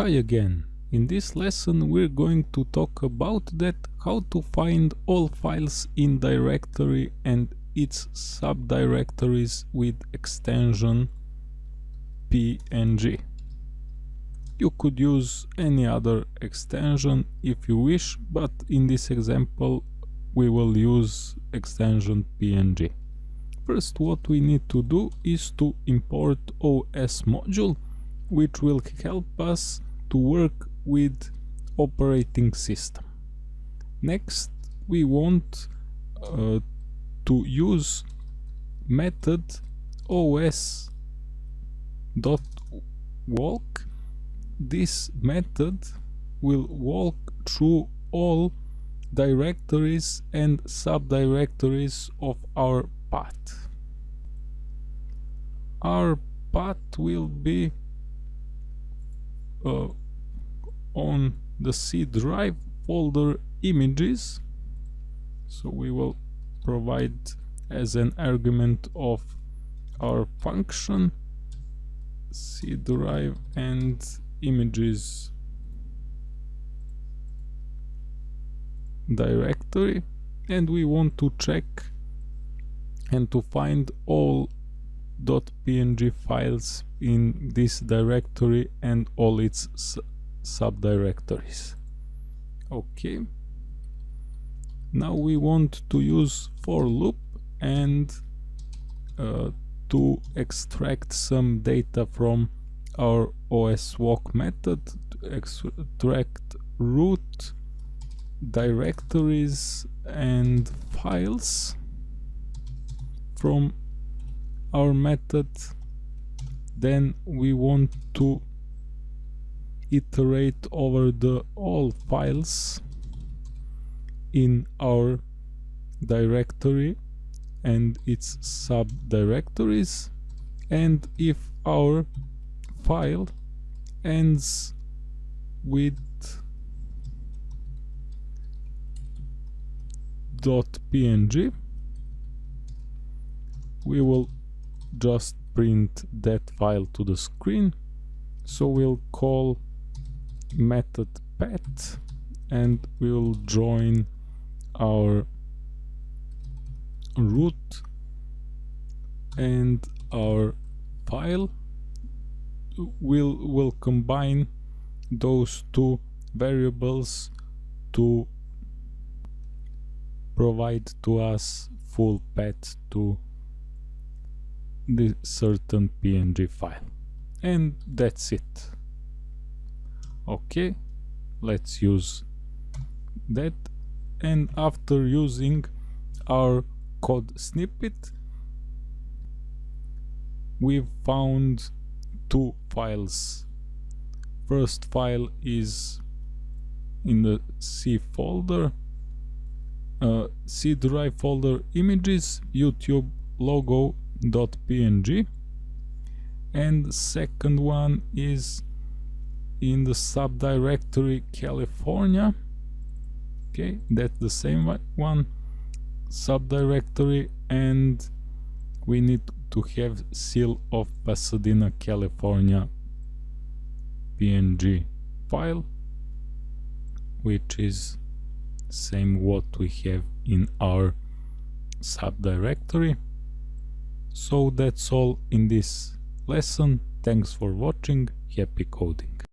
Hi again. In this lesson we're going to talk about that how to find all files in directory and its subdirectories with extension png. You could use any other extension if you wish, but in this example we will use extension png. First what we need to do is to import OS module which will help us to work with operating system. Next we want uh, to use method os dot walk this method will walk through all directories and subdirectories of our path our path will be uh, on the C drive folder images. So we will provide as an argument of our function C drive and images directory. And we want to check and to find all .png files in this directory and all its subdirectories. Okay now we want to use for loop and uh, to extract some data from our oswalk method to extract root directories and files from our method then we want to iterate over the all files in our directory and its subdirectories. And if our file ends with .png we will just print that file to the screen. So we'll call method path and we'll join our root and our file. Will will combine those two variables to provide to us full path to the certain png file. And that's it. Okay let's use that. And after using our code snippet we've found two files. First file is in the C folder uh, C drive folder images YouTube logo.png and second one is in the subdirectory California. Okay that's the same one. Subdirectory and we need to have seal of Pasadena California png file which is same what we have in our subdirectory so that's all in this lesson. Thanks for watching. Happy coding